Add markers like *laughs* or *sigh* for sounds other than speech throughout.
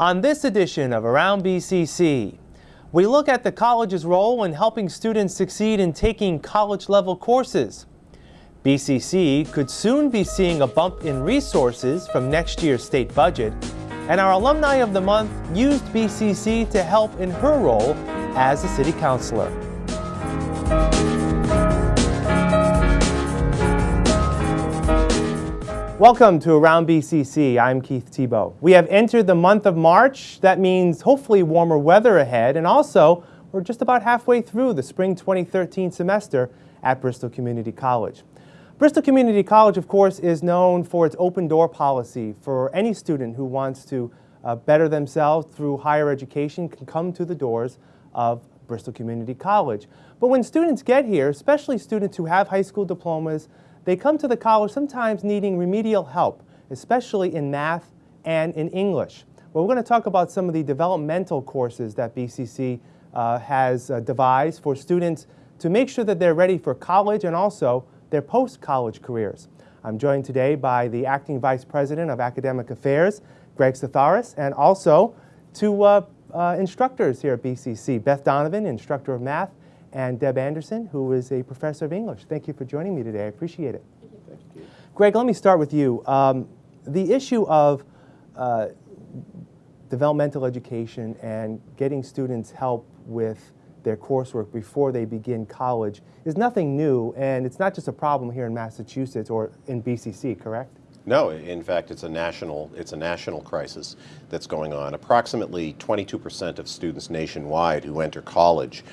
On this edition of Around BCC, we look at the college's role in helping students succeed in taking college-level courses. BCC could soon be seeing a bump in resources from next year's state budget, and our Alumni of the Month used BCC to help in her role as a city councilor. Welcome to Around BCC. I'm Keith Tebow. We have entered the month of March. That means hopefully warmer weather ahead, and also we're just about halfway through the spring 2013 semester at Bristol Community College. Bristol Community College, of course, is known for its open door policy for any student who wants to uh, better themselves through higher education can come to the doors of Bristol Community College. But when students get here, especially students who have high school diplomas, they come to the college sometimes needing remedial help, especially in math and in English. Well, we're going to talk about some of the developmental courses that BCC uh, has uh, devised for students to make sure that they're ready for college and also their post-college careers. I'm joined today by the Acting Vice President of Academic Affairs, Greg Satharis, and also two uh, uh instructors here at BCC, Beth Donovan, Instructor of Math, and Deb Anderson, who is a professor of English. Thank you for joining me today. I appreciate it. Thank you. Greg, let me start with you. Um, the issue of uh, developmental education and getting students help with their coursework before they begin college is nothing new, and it's not just a problem here in Massachusetts or in BCC, correct? No, in fact, it's a national it's a national crisis that's going on. Approximately 22% of students nationwide who enter college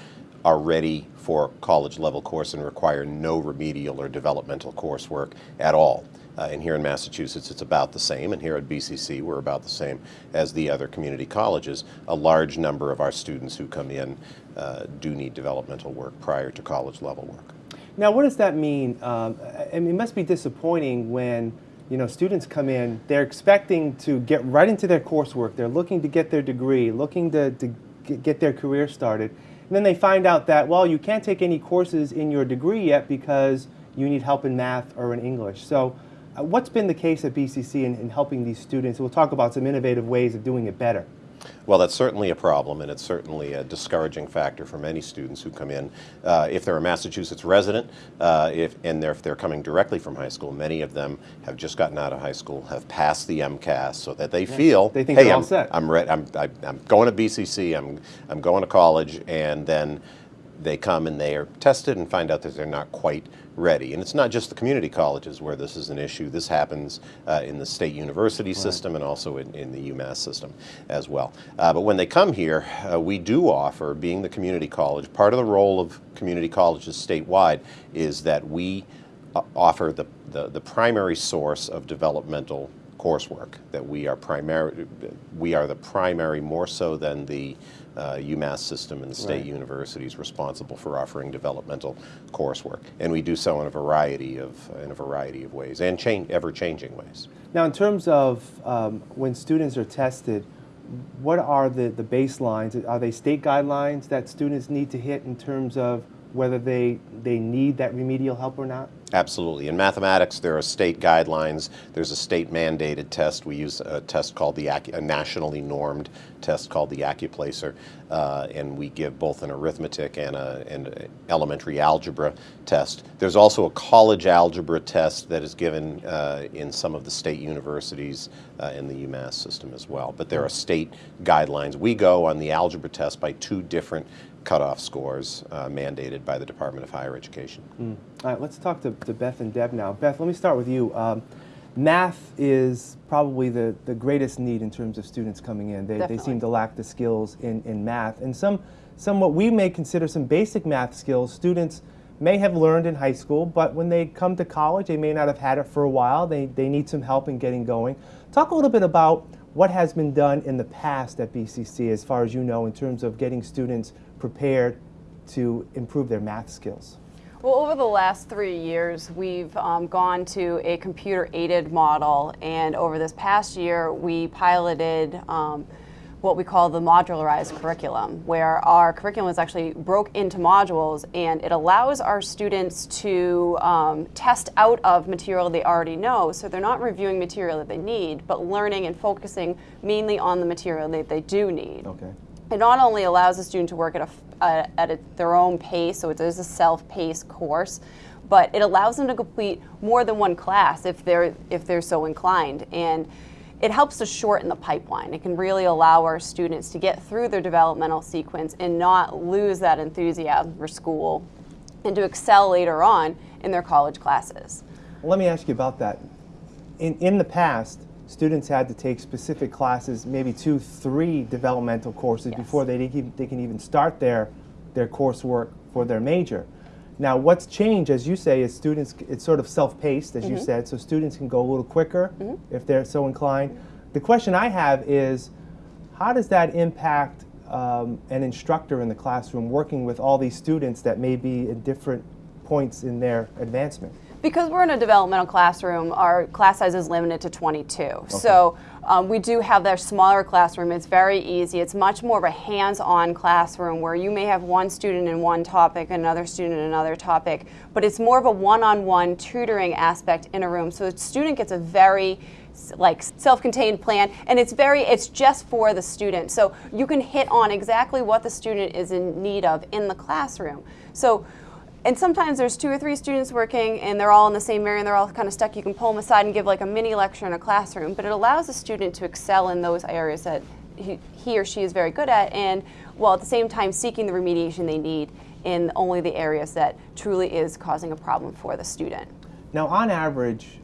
are ready for college level course and require no remedial or developmental coursework at all. Uh, and here in Massachusetts, it's about the same. And here at BCC, we're about the same as the other community colleges. A large number of our students who come in uh, do need developmental work prior to college level work. Now, what does that mean? Um, I mean, it must be disappointing when you know students come in. They're expecting to get right into their coursework. They're looking to get their degree, looking to, to get their career started and then they find out that, well, you can't take any courses in your degree yet because you need help in math or in English. So uh, what's been the case at BCC in, in helping these students? We'll talk about some innovative ways of doing it better. Well, that's certainly a problem, and it's certainly a discouraging factor for many students who come in. Uh, if they're a Massachusetts resident, uh, if, and they're, if they're coming directly from high school, many of them have just gotten out of high school, have passed the MCAS, so that they yeah. feel, they think hey, I'm, set. I'm, re- I'm, I'm going to BCC, I'm, I'm going to college, and then they come and they are tested and find out that they're not quite ready. And it's not just the community colleges where this is an issue. This happens uh, in the state university right. system and also in, in, the UMass system as well. Uh, but when they come here, uh, we do offer, being the community college, part of the role of community colleges statewide is that we uh, offer the, the, the primary source of developmental coursework, that we are primary, we are the primary more so than the uh, UMass system and the state right. universities responsible for offering developmental coursework, and we do so in a variety of in a variety of ways and change, ever changing ways. Now, in terms of um, when students are tested, what are the the baselines? Are they state guidelines that students need to hit in terms of whether they they need that remedial help or not? Absolutely. In mathematics, there are state guidelines. There's a state mandated test. We use a test called the, a nationally normed test called the Accuplacer, uh, and we give both an arithmetic and an elementary algebra test. There's also a college algebra test that is given uh, in some of the state universities uh, in the UMass system as well. But there are state guidelines. We go on the algebra test by two different cutoff scores uh, mandated by the Department of Higher Education. Mm. All right, let's talk to, to, Beth and Deb now. Beth, let me start with you. Um, math is probably the, the greatest need in terms of students coming in. They, they seem to lack the skills in, in math. And some, some what we may consider some basic math skills, students may have learned in high school, but when they come to college, they may not have had it for a while. They, they need some help in getting going. Talk a little bit about what has been done in the past at BCC, as far as you know, in terms of getting students prepared to improve their math skills? Well, over the last three years, we've um, gone to a computer-aided model, and over this past year, we piloted um, what we call the modularized curriculum, where our curriculum is actually broke into modules and it allows our students to um, test out of material they already know. So they're not reviewing material that they need, but learning and focusing mainly on the material that they do need. Okay. It not only allows the student to work at, a, uh, at a, their own pace, so it is a self-paced course, but it allows them to complete more than one class if they're, if they're so inclined. And it helps to shorten the pipeline. It can really allow our students to get through their developmental sequence and not lose that enthusiasm for school and to excel later on in their college classes. Let me ask you about that. In, in the past, students had to take specific classes, maybe two, three developmental courses Yes. before they, can- they can even start their, their coursework for their major. Now, what's changed, as you say, is students, it's sort of self-paced, as you said, so students can go a little quicker if they're so inclined. The question I have is, how does that impact um, an instructor in the classroom working with all these students that may be at different points in their advancement? Because we're in a developmental classroom, our class size is limited to 22. So um, we do have that smaller classroom. It's very easy. It's much more of a hands-on classroom where you may have one student in one topic, another student in another topic, but it's more of a one-on-one tutoring aspect in a room. So the student gets a very like self-contained plan and it's very it's just for the student so you can hit on exactly what the student is in need of in the classroom so and sometimes there's two or three students working and they're all in the same area and they're all kind of stuck. You can pull them aside and give like a mini lecture in a classroom, but it allows the student to excel in those areas that he, he or she is very good at and while at the same time seeking the remediation they need in only the areas that truly is causing a problem for the student. Now, on average,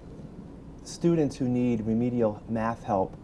students who need remedial math help,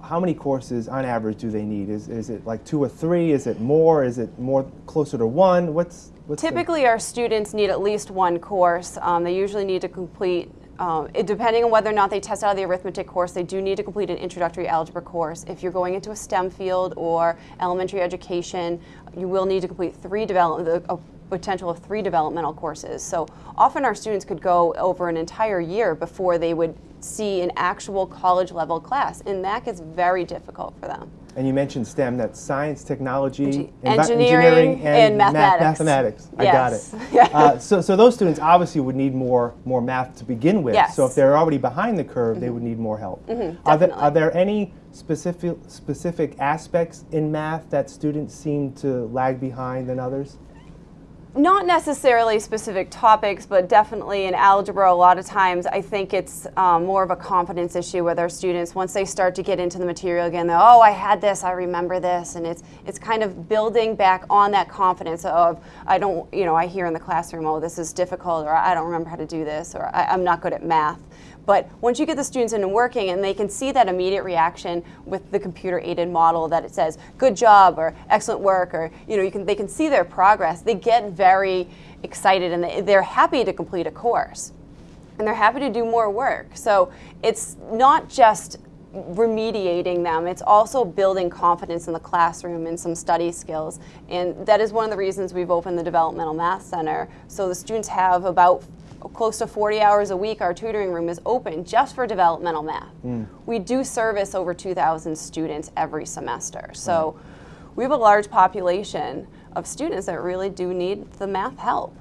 how many courses on average do they need? Is, is it like two or three? Is it more? Is it more closer to one? What's, what's the- Typically, our students need at least one course. Um, they usually need to complete, um, it, depending on whether or not they test out of the arithmetic course, they do need to complete an introductory algebra course. If you're going into a STEM field or elementary education, you will need to complete three develop, a potential of three developmental courses. So often our students could go over an entire year before they would see an actual college level class, and that gets very difficult for them. and you mentioned STEM, that's science, technology, Engi- envi- engineering, and math- mathematics. mathematics. I got it. *laughs* Yeah. Uh, so, so those students obviously would need more, more math to begin with. Yes. So if they're already behind the curve, they would need more help. are, there, Mm-hmm. definitely. are there any specific, specific aspects in math that students seem to lag behind than others? Not necessarily specific topics, but definitely in algebra, a lot of times I think it's um, more of a confidence issue with our students. Once they start to get into the material again, they're, oh, I had this, I remember this. And it's, it's kind of building back on that confidence of, I don't, you know, I hear in the classroom, oh, this is difficult, or I don't remember how to do this, or I'm not good at math. But once you get the students in and working and they can see that immediate reaction with the computer aided model that it says good job or excellent work or you know you can they can see their progress. They get very excited and they, they're happy to complete a course. And they're happy to do more work. So it's not just remediating them it's also building confidence in the classroom and some study skills. And that is one of the reasons we've opened the developmental math center. So the students have about close to 40 hours a week our tutoring room is open just for developmental math we do service over 2000 students every semester so we have a large population of students that really do need the math help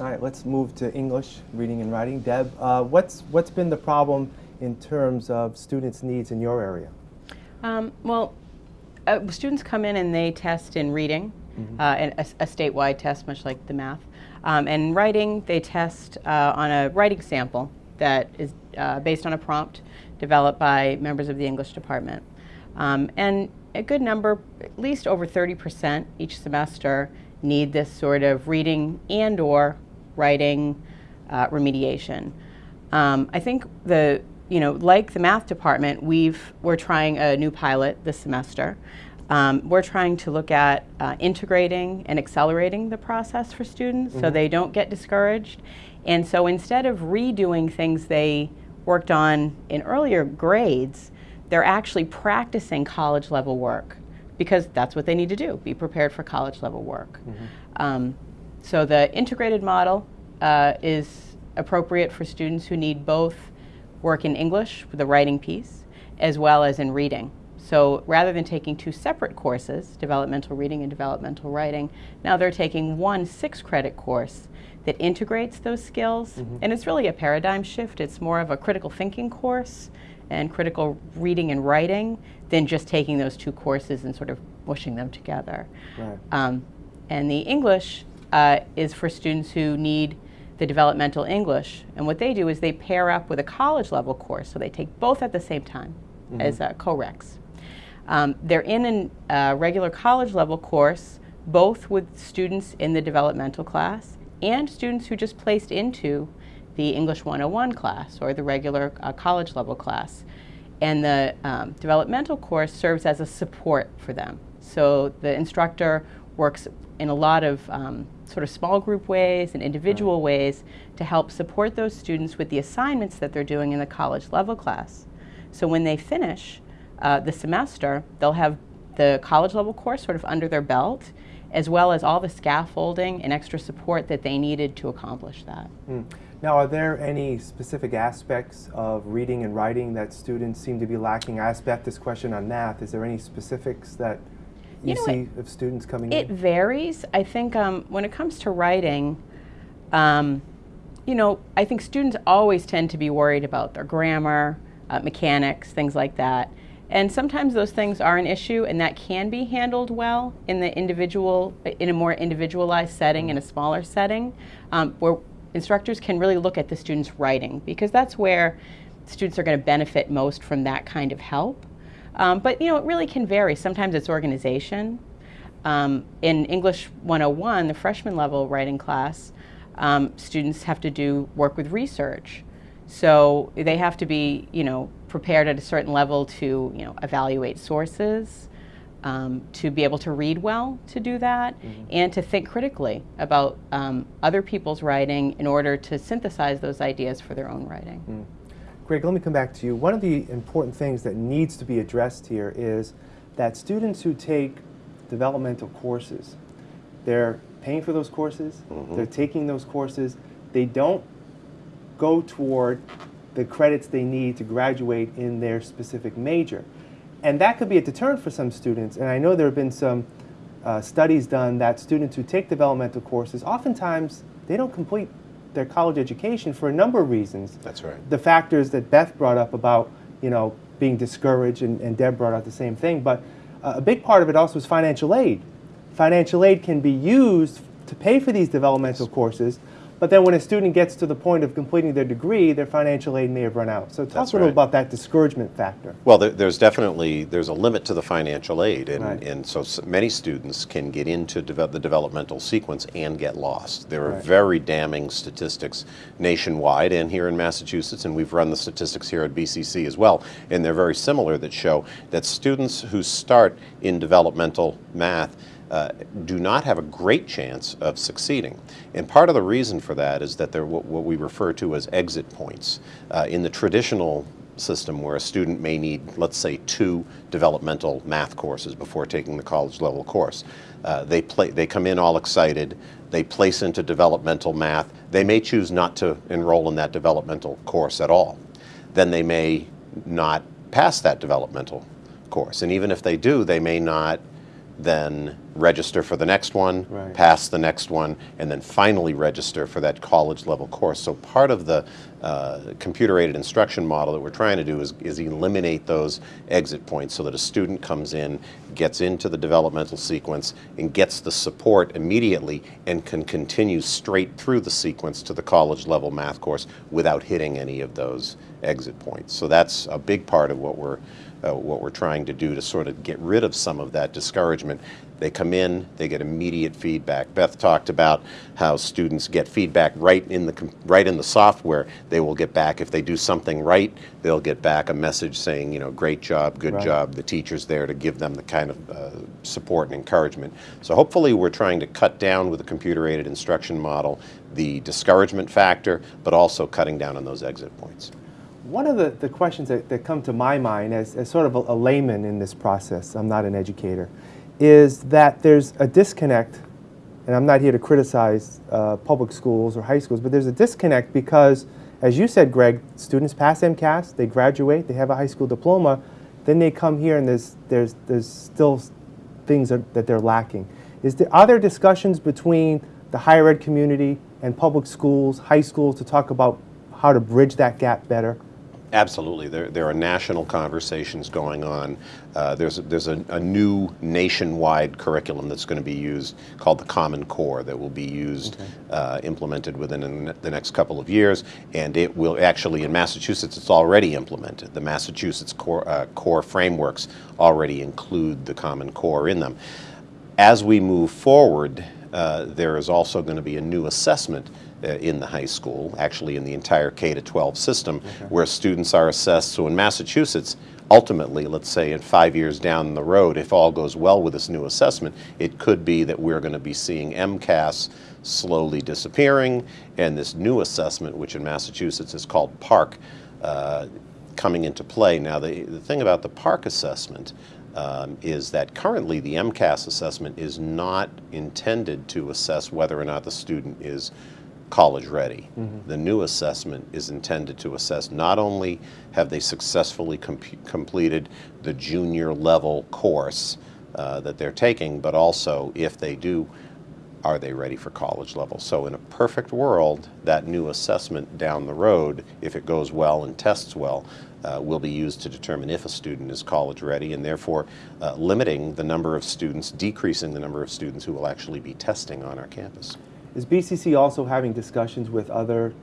All right, let's move to English, reading and writing. Deb, uh, what's, what's been the problem in terms of students' needs in your area? Um, well, uh, students come in and they test in reading, uh, and a, a statewide test, much like the math. Um, and writing, they test uh, on a writing sample that is uh, based on a prompt developed by members of the English department. Um, and a good number, at least over 30% each semester, need this sort of reading and or writing uh, remediation. Um, I think the, you know, like the math department, we've, we're trying a new pilot this semester. Um, we're trying to look at uh, integrating and accelerating the process for students so they don't get discouraged. And so instead of redoing things they worked on in earlier grades, they're actually practicing college level work because that's what they need to do be prepared for college level work. Um, so the integrated model uh, is appropriate for students who need both work in English, the writing piece, as well as in reading. So rather than taking two separate courses, developmental reading and developmental writing, now they're taking one six credit course that integrates those skills. And it's really a paradigm shift. It's more of a critical thinking course and critical reading and writing than just taking those two courses and sort of mushing them together. Right. Um, and the English uh, is for students who need the developmental English. And what they do is they pair up with a college level course. So they take both at the same time as uh, co-recs. Um, they're in a uh, regular college level course, both with students in the developmental class and students who just placed into the English 101 class or the regular uh, college level class. And the um, developmental course serves as a support for them. So the instructor works in a lot of um, sort of small group ways and individual ways to help support those students with the assignments that they're doing in the college level class. So when they finish uh, the semester, they'll have the college level course sort of under their belt, as well as all the scaffolding and extra support that they needed to accomplish that. Now, are there any specific aspects of reading and writing that students seem to be lacking? I asked Beth this question on math. Is there any specifics that you, You know, see of students coming It in? It varies. I think um, when it comes to writing, um, you know, I think students always tend to be worried about their grammar, uh, mechanics, things like that. And sometimes those things are an issue, and that can be handled well in the individual, in a more individualized setting, in a smaller setting, um, where instructors can really look at the student's writing, because that's where students are going to benefit most from that kind of help. Um, but you know, it really can vary. Sometimes it's organization. Um, in English 101, the freshman level writing class, um, students have to do work with research. So they have to be, you know, prepared at a certain level to, you know, evaluate sources, um, to be able to read well to do that, and to think critically about um, other people's writing in order to synthesize those ideas for their own writing. Greg, let me come back to you. One of the important things that needs to be addressed here is that students who take developmental courses, they're paying for those courses, they're taking those courses, they don't go toward the credits they need to graduate in their specific major. And that could be a deterrent for some students. And I know there have been some uh, studies done that students who take developmental courses, oftentimes they don't complete their college education for a number of reasons That's right. the factors that Beth brought up about, you know, being discouraged, and, and Deb brought out the same thing. But uh, a big part of it also is financial aid. Financial aid can be used to pay for these developmental courses, but then when a student gets to the point of completing their degree, their financial aid may have run out. So talk That's a little right. about that discouragement factor. Well, there, there's definitely there's a limit to the financial aid, and, Right. and so many students can get into the developmental sequence and get lost. There are Right. very damning statistics nationwide and here in Massachusetts, and we've run the statistics here at BCC as well, and they're very similar that show that students who start in developmental math uh, do not have a great chance of succeeding. And part of the reason for that is that they're what, what we refer to as exit points. Uh, in the traditional system where a student may need, let's say, two developmental math courses before taking the college level course. Uh, they, play, they come in all excited, they place into developmental math, they may choose not to enroll in that developmental course at all. Then they may not pass that developmental course. And even if they do, they may not then register for the next one, Right. pass the next one, and then finally register for that college level course. So part of the uh, computer aided instruction model that we're trying to do is, is eliminate those exit points so that a student comes in, gets into the developmental sequence, and gets the support immediately and can continue straight through the sequence to the college level math course without hitting any of those exit points. So that's a big part of what we're uh, what we're trying to do to sort of get rid of some of that discouragement. They come in, they get immediate feedback. Beth talked about how students get feedback right in the right in the software. They will get back if they do something right. They'll get back a message saying, you know, great job, good Right. job. The teacher's there to give them the kind of uh, support and encouragement. So hopefully, we're trying to cut down with the computer-aided instruction model the discouragement factor, but also cutting down on those exit points. One of the, the questions that, that come to my mind as, as sort of a, a layman in this process, I'm not an educator, is that there's a disconnect, and I'm not here to criticize uh, public schools or high schools, but there's a disconnect because, as you said, Greg, students pass MCAS, they graduate, they have a high school diploma, then they come here and there's, there's, there's still things that, that they're lacking. Is there, are there discussions between the higher ed community and public schools, high schools, to talk about how to bridge that gap better? Absolutely. There, there are national conversations going on. Uh, there's there's a, a, new nationwide curriculum that's going to be used called the Common Core that will be used, okay. uh, implemented within the next couple of years. And it will actually, in Massachusetts, it's already implemented. The Massachusetts core, uh, core frameworks already include the Common Core in them. As we move forward, uh, there is also going to be a new assessment in the high school, actually in the entire K to 12 system, okay. where students are assessed. So in Massachusetts, ultimately, let's say in five years down the road, if all goes well with this new assessment, it could be that we're going to be seeing MCAS slowly disappearing, and this new assessment, which in Massachusetts is called PARCC, uh, coming into play. Now, the, the thing about the PARCC assessment um, is that currently the MCAS assessment is not intended to assess whether or not the student is college ready. Mm -hmm. The new assessment is intended to assess not only have they successfully com completed the junior level course uh, that they're taking, but also if they do, are they ready for college level? So in a perfect world, that new assessment down the road, if it goes well and tests well, uh, will be used to determine if a student is college ready and therefore uh, limiting the number of students, decreasing the number of students who will actually be testing on our campus. Is BCC also having discussions with other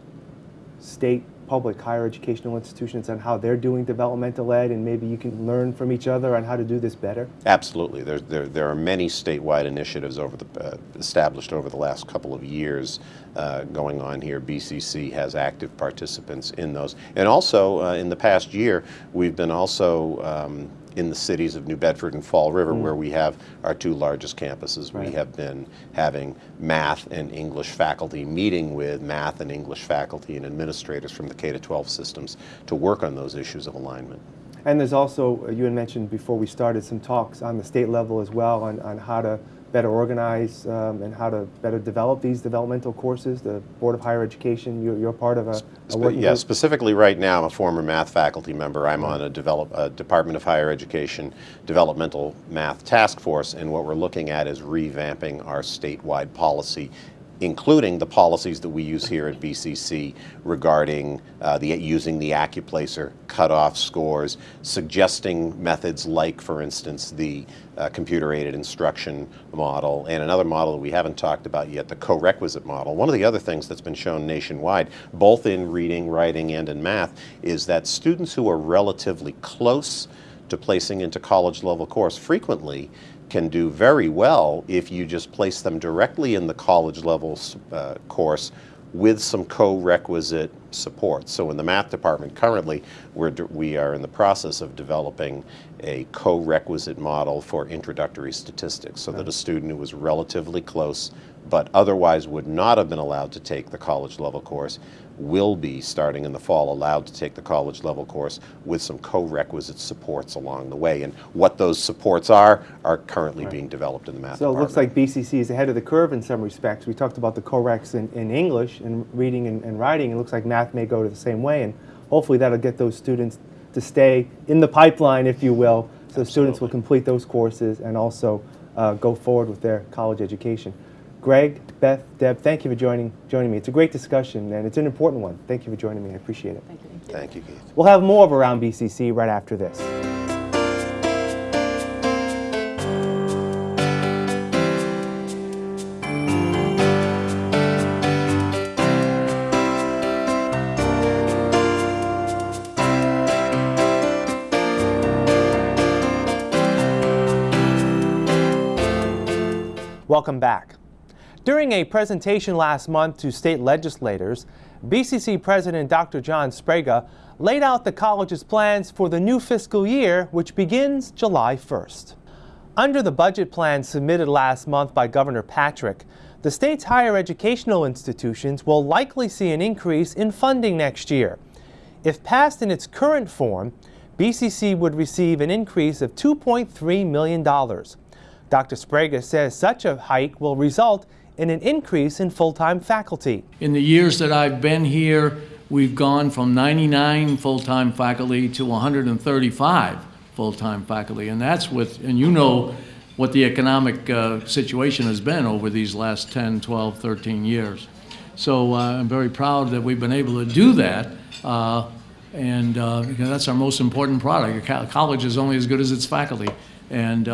state public higher educational institutions on how they're doing developmental ed and maybe you can learn from each other on how to do this better? Absolutely. There, there, there are many statewide initiatives over the, uh, established over the last couple of years uh, going on here. BCC has active participants in those. And also uh, in the past year, we've been also um, in the cities of New Bedford and Fall River, mm. where we have our two largest campuses. Right. We have been having math and English faculty meeting with math and English faculty and administrators from the K-12 systems to work on those issues of alignment. And there's also, you had mentioned before we started, some talks on the state level as well on, on how to better organize um, and how to better develop these developmental courses. The Board of Higher Education, you're, you're part of a, a Yeah, group. specifically right now, I'm a former math faculty member. I'm on a, develop, a Department of Higher Education Developmental Math Task Force, and what we're looking at is revamping our statewide policy including the policies that we use here at BCC regarding uh, the, using the Accuplacer cutoff scores, suggesting methods like, for instance, the uh, computer-aided instruction model, and another model that we haven't talked about yet, the co-requisite model. One of the other things that's been shown nationwide, both in reading, writing, and in math, is that students who are relatively close to placing into college level course frequently can do very well if you just place them directly in the college level uh, course with some co-requisite support. So in the math department currently, we're, we are in the process of developing a co-requisite model for introductory statistics so that a student who was relatively close but otherwise would not have been allowed to take the college level course will be, starting in the fall, allowed to take the college level course with some co-requisite supports along the way. And what those supports are, are currently right. being developed in the math So department. it looks like BCC is ahead of the curve in some respects. We talked about the co-recs in, in English and reading and, and writing. It looks like math may go to the same way. And hopefully that'll get those students to stay in the pipeline, if you will, so Absolutely. students will complete those courses and also uh, go forward with their college education. Greg, Beth, Deb, thank you for joining, joining me. It's a great discussion, and it's an important one. Thank you for joining me. I appreciate it. Thank you. Thank you, Keith. We'll have more of Around BCC right after this. Welcome back. During a presentation last month to state legislators, BCC President Dr. John Sbrega laid out the college's plans for the new fiscal year, which begins July 1st. Under the budget plan submitted last month by Governor Patrick, the state's higher educational institutions will likely see an increase in funding next year. If passed in its current form, BCC would receive an increase of $2.3 million. Dr. Sbrega says such a hike will result and an increase in full-time faculty. In the years that I've been here, we've gone from 99 full-time faculty to 135 full-time faculty. And that's with, and you know what the economic uh, situation has been over these last 10, 12, 13 years. So uh, I'm very proud that we've been able to do that. Uh, and uh, that's our most important product. A co- college is only as good as its faculty. And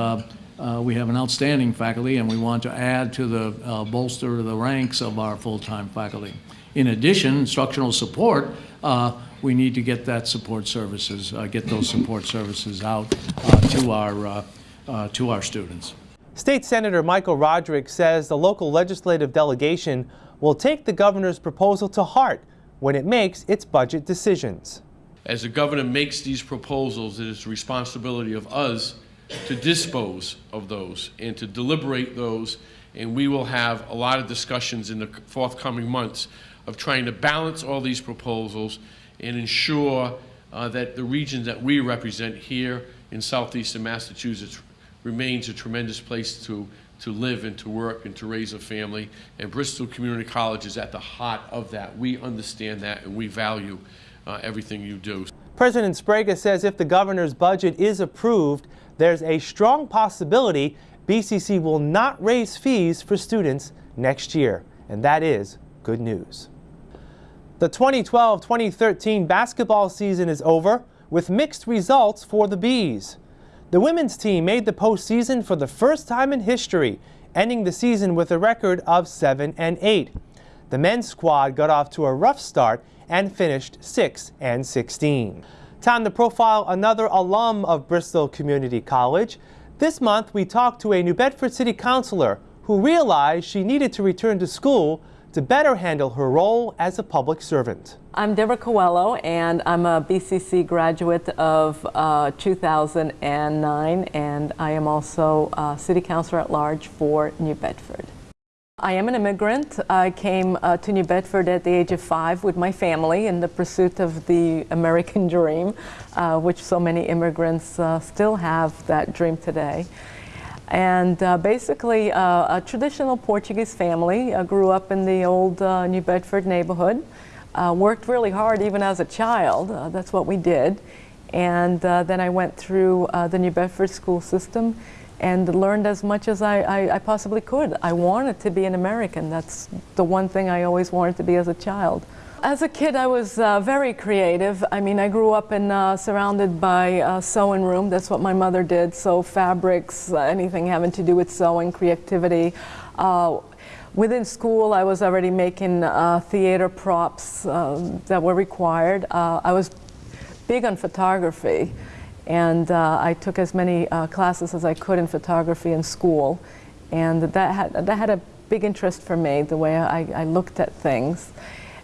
uh, we have an outstanding faculty, and we want to add to the uh, bolster the ranks of our full-time faculty. In addition, instructional support, uh, we need to get that support services, uh, get those support services out uh, to our, uh, uh, to our students. State Senator Michael Rodrigues says the local legislative delegation will take the governor's proposal to heart when it makes its budget decisions. As the governor makes these proposals, it is the responsibility of us to dispose of those and to deliberate those. And we will have a lot of discussions in the forthcoming months of trying to balance all these proposals and ensure uh, that the region that we represent here in southeastern Massachusetts remains a tremendous place to, to live and to work and to raise a family. And Bristol Community College is at the heart of that. We understand that and we value uh, everything you do. President Sbrega says if the governor's budget is approved, there's a strong possibility BCC will not raise fees for students next year. And that is good news. The 2012-2013 basketball season is over with mixed results for the Bees. The women's team made the postseason for the first time in history, ending the season with a record of 7 and 8. The men's squad got off to a rough start and finished 6 and 16. Time to profile another alum of Bristol Community College. This month we talked to a New Bedford City Councilor who realized she needed to return to school to better handle her role as a public servant. I'm Deborah Coelho, and I'm a BCC graduate of uh, 2009, and I am also uh, City Councilor at Large for New Bedford. I am an immigrant. I came uh, to New Bedford at the age of five with my family in the pursuit of the American *laughs* dream, uh, which so many immigrants uh, still have that dream today. And uh, basically, uh, a traditional Portuguese family. I grew up in the old uh, New Bedford neighborhood. Uh, worked really hard even as a child. Uh, that's what we did. And uh, then I went through the New Bedford school system and learned as much as I, I, I possibly could. I wanted to be an American. That's the one thing I always wanted to be as a child. As a kid, I was uh, very creative. I mean, I grew up in uh, surrounded by uh, sewing room. That's what my mother did. Sew fabrics, uh, anything having to do with sewing, creativity. Uh, within school, I was already making theater props that were required. I was big on photography, and I took as many classes as I could in photography in school, and that had that had a big interest for me, the way I, I looked at things.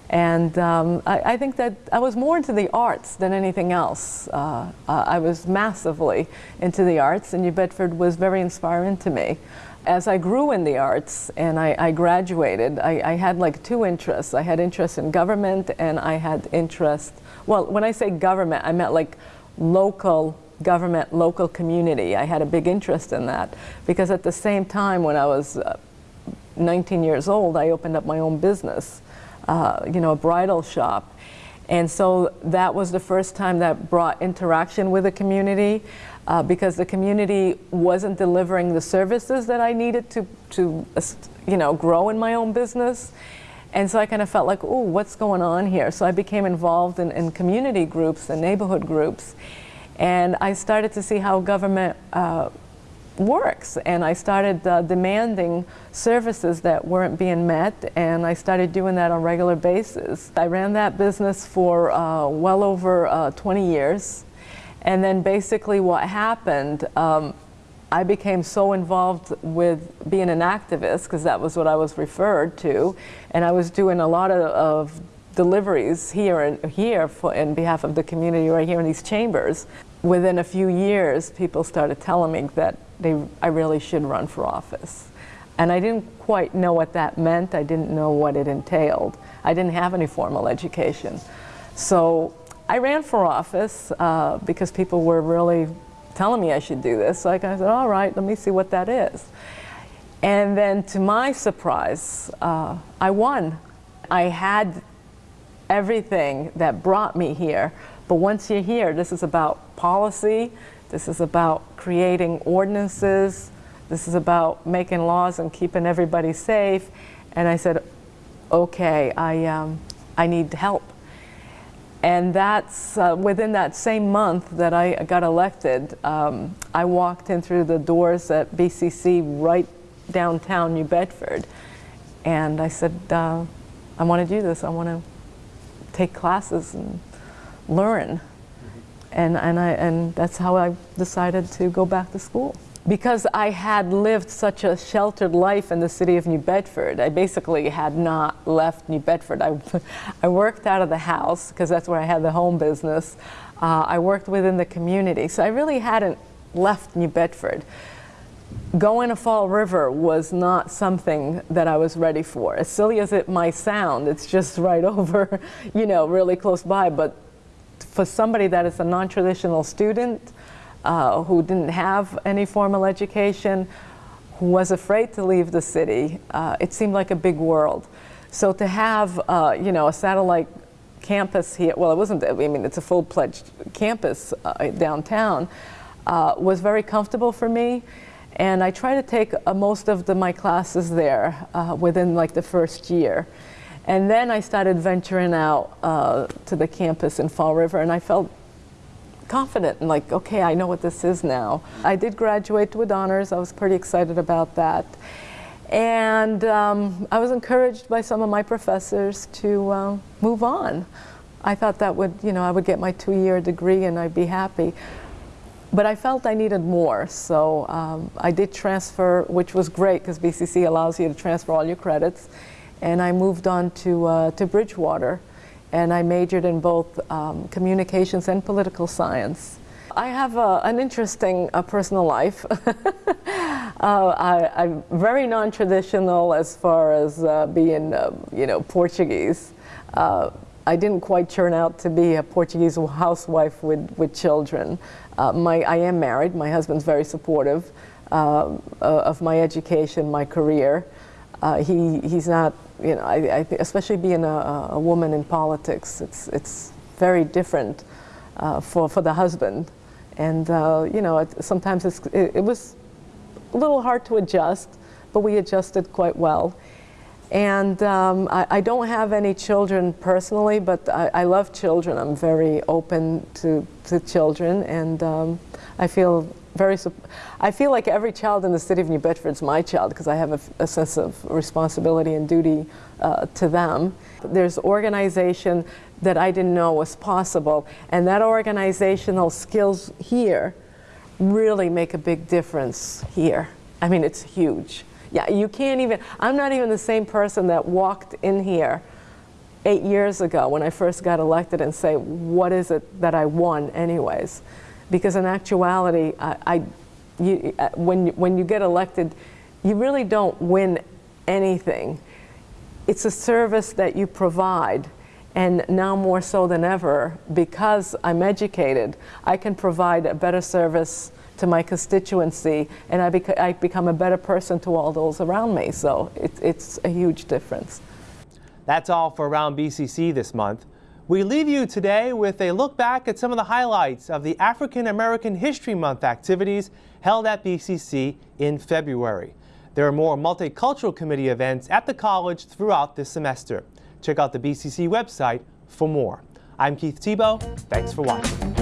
And um, I, I, think that I was more into the arts than anything else. Uh, uh, I was massively into the arts, and New Bedford was very inspiring to me. As I grew in the arts and I, I graduated, I, I, had like two interests. I had interest in government, and I had interest, well, when I say government, I meant like local government, local community. I had a big interest in that because at the same time, when I was uh, 19 years old, I opened up my own business uh, you know, a bridal shop. And so that was the first time that brought interaction with the community uh, because the community wasn't delivering the services that I needed to, to you know, grow in my own business. And so I kind of felt like, oh, what's going on here? So I became involved in, in community groups and neighborhood groups. And I started to see how government uh, works and I started uh, demanding services that weren't being met and I started doing that on a regular basis. I ran that business for uh, well over uh, 20 years and then basically what happened um, I became so involved with being an activist because that was what I was referred to and I was doing a lot of, of deliveries here and here for, in behalf of the community right here in these chambers. Within a few years, people started telling me that they, I really should run for office. And I didn't quite know what that meant. I didn't know what it entailed. I didn't have any formal education. So I ran for office uh, because people were really telling me I should do this. So I kind of said, all right, let me see what that is. And then to my surprise, uh, I won. I had everything that brought me here, But once you're here, this is about policy, this is about creating ordinances, this is about making laws and keeping everybody safe. And I said, okay, I, um, I need help. And that's uh, within that same month that I got elected, um, I walked in through the doors at BCC right downtown New Bedford. And I said, uh, I want to do this. I want to take classes and learn. And, and, I, and that's how I decided to go back to school. Because I had lived such a sheltered life in the city of New Bedford, I basically had not left New Bedford. I, *laughs* I worked out of the house because that's where I had the home business. Uh, I worked within the community, so I really hadn't left New Bedford. Going to Fall River was not something that I was ready for. As silly as it might sound, it's just right *laughs* over, you know, really close by. But for somebody that is a non-traditional student, uh, who didn't have any formal education, who was afraid to leave the city, uh, it seemed like a big world. So to have, uh, you know, a satellite campus here, well, it wasn't, I mean, it's a full-fledged campus uh, downtown, uh, was very comfortable for me. And I try to take uh, most of the, my classes there within like the first year. And then I started venturing out to the campus in Fall River, and I felt confident and like, okay, I know what this is now. I did graduate with honors. I was pretty excited about that. And um, I was encouraged by some of my professors to uh, move on. I thought that would, you know, I would get my two-year degree and I'd be happy. But I felt I needed more, so um, I did transfer, which was great because BCC allows you to transfer all your credits. And I moved on to, uh, to Bridgewater and I majored in both um, communications and political science. I have a, an interesting uh, personal life. *laughs* uh, I, am very non-traditional as far as uh, being, um, you know, Portuguese. Uh, I didn't quite turn out to be a Portuguese housewife with, with children. Uh, my, I am married. My husband's very supportive uh, of my education, my career. he, he's not you know, I, I especially being a, a, woman in politics, it's, it's very different uh, for, for the husband. And, uh, you know, it, sometimes it, it, was a little hard to adjust, but we adjusted quite well. And um, I, I, don't have any children personally, but I, I, love children. I'm very open to, to children, and um, I feel very, I feel like every child in the city of New Bedford is my child because I have a, a, sense of responsibility and duty uh, to them. There's organization that I didn't know was possible, and that organizational skills here really make a big difference here. I mean, it's huge. Yeah, you can't even, I'm not even the same person that walked in here eight years ago when I first got elected and say, what is it that I won anyways? Because in actuality, I, I you, uh, when, when you get elected, you really don't win anything. It's a service that you provide. And now more so than ever, because I'm educated, I can provide a better service to my constituency and I, bec I become a better person to all those around me. So it, it's a huge difference. That's all for Around BCC this month. We leave you today with a look back at some of the highlights of the African American History Month activities held at BCC in February. There are more Multicultural Committee events at the college throughout this semester. Check out the BCC website for more. I'm Keith Tebow. Thanks for watching.